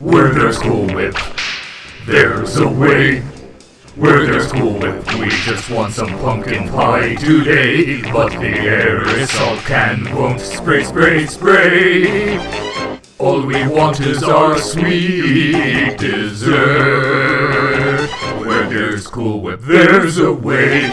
Where there's Cool Whip, there's a way. Where there's Cool Whip, we just want some pumpkin pie today. But the aerosol can won't spray, spray, spray. All we want is our sweet dessert. Where there's Cool Whip, there's a way.